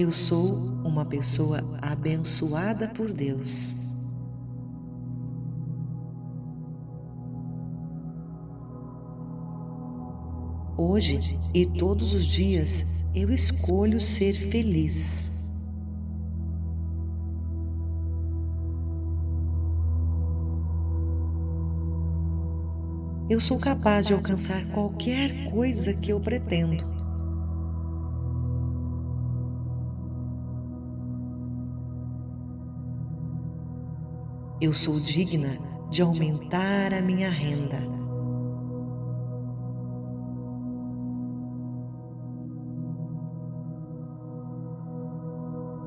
Eu sou uma pessoa abençoada por Deus. Hoje e todos os dias eu escolho ser feliz. Eu sou capaz de alcançar qualquer coisa que eu pretendo. Eu sou digna de aumentar a minha renda.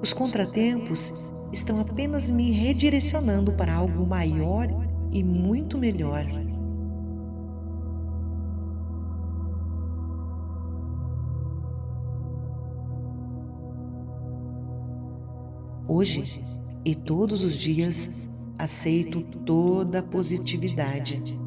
Os contratempos estão apenas me redirecionando para algo maior e muito melhor. Hoje e todos os dias aceito toda a positividade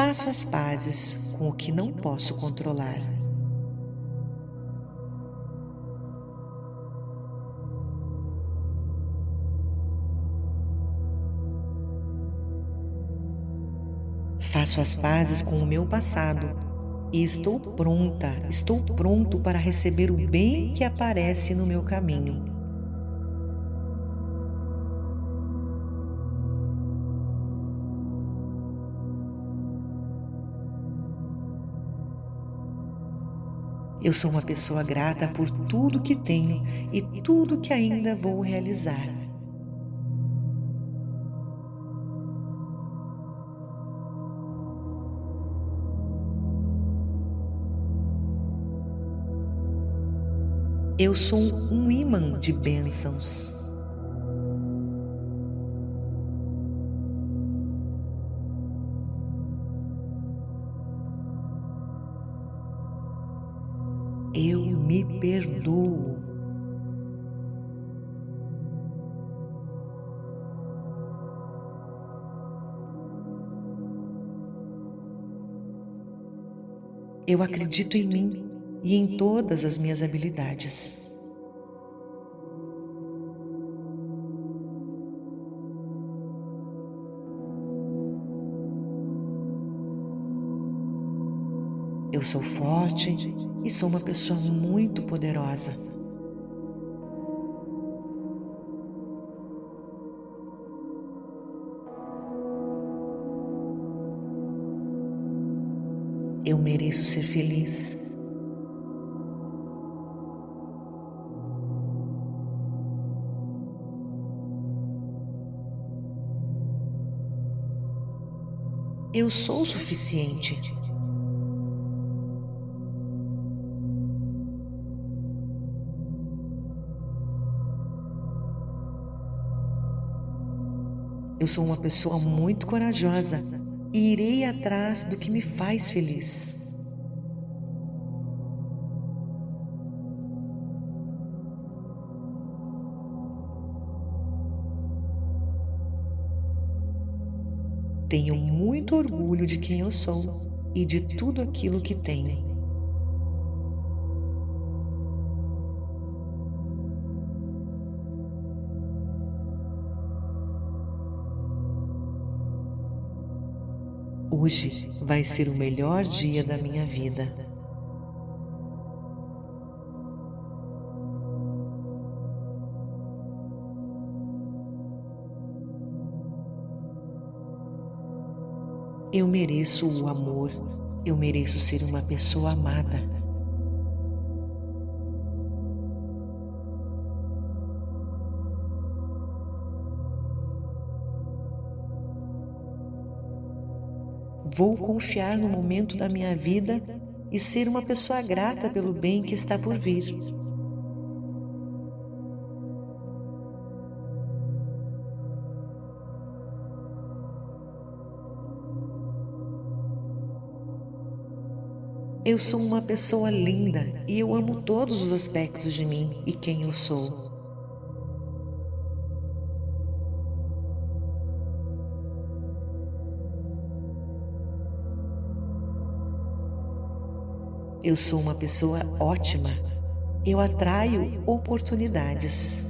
Faço as pazes com o que não posso controlar. Faço as pazes com o meu passado e estou pronta, estou pronto para receber o bem que aparece no meu caminho. Eu sou uma pessoa grata por tudo que tenho e tudo que ainda vou realizar. Eu sou um imã de bênçãos. eu me perdoo. Eu acredito em mim e em todas as minhas habilidades. Eu sou forte e sou uma pessoa muito poderosa. Eu mereço ser feliz. Eu sou o suficiente. Eu sou uma pessoa muito corajosa e irei atrás do que me faz feliz. Tenho muito orgulho de quem eu sou e de tudo aquilo que tenho. Hoje vai ser o melhor dia da minha vida. Mereço o amor, eu mereço ser uma pessoa amada. Vou confiar no momento da minha vida e ser uma pessoa grata pelo bem que está por vir. Eu sou uma pessoa linda e eu amo todos os aspectos de mim e quem eu sou. Eu sou uma pessoa ótima. Eu atraio oportunidades.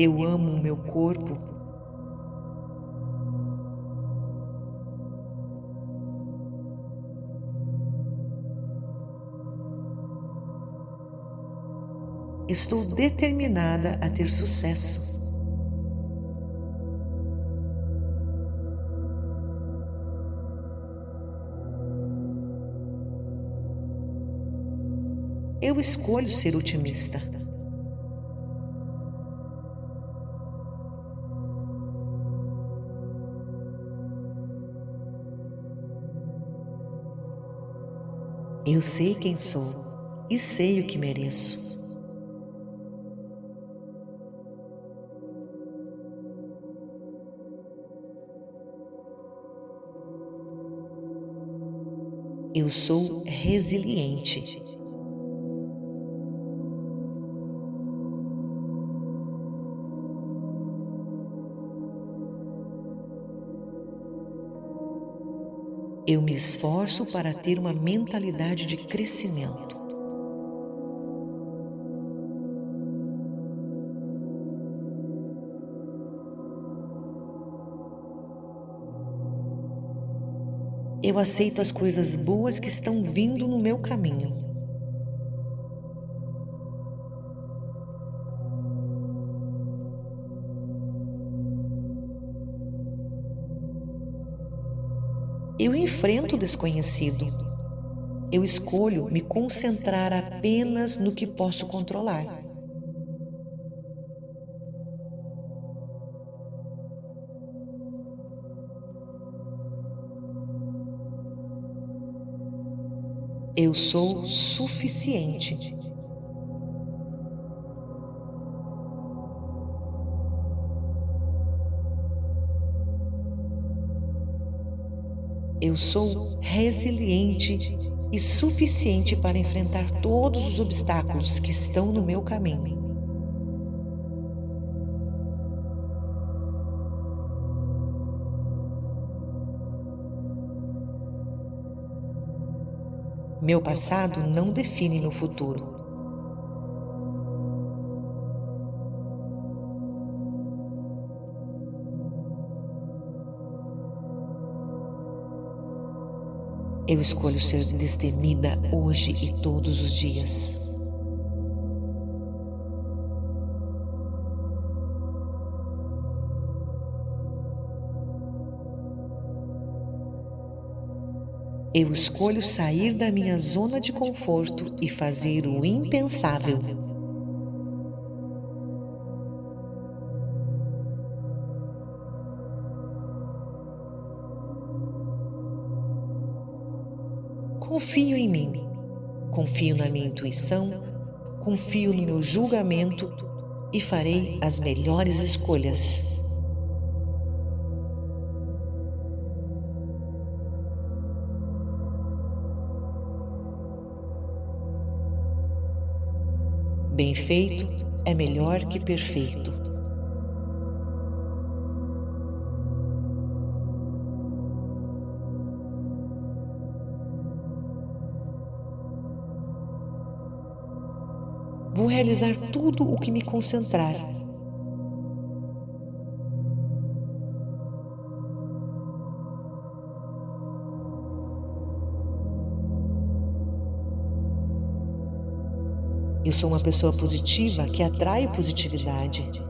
Eu amo o meu corpo. Estou determinada a ter sucesso. Eu escolho ser otimista. Eu sei quem sou e sei o que mereço. Eu sou resiliente. Eu me esforço para ter uma mentalidade de crescimento. Eu aceito as coisas boas que estão vindo no meu caminho. Eu enfrento o desconhecido. Eu escolho me concentrar apenas no que posso controlar. Eu sou suficiente. Eu sou resiliente e suficiente para enfrentar todos os obstáculos que estão no meu caminho. Meu passado não define meu futuro. Eu escolho ser destemida hoje e todos os dias. Eu escolho sair da minha zona de conforto e fazer o impensável. Confio em mim, confio na minha intuição, confio no meu julgamento e farei as melhores escolhas. Bem feito é melhor que perfeito. Realizar tudo o que me concentrar. Eu sou uma pessoa positiva que atrai positividade.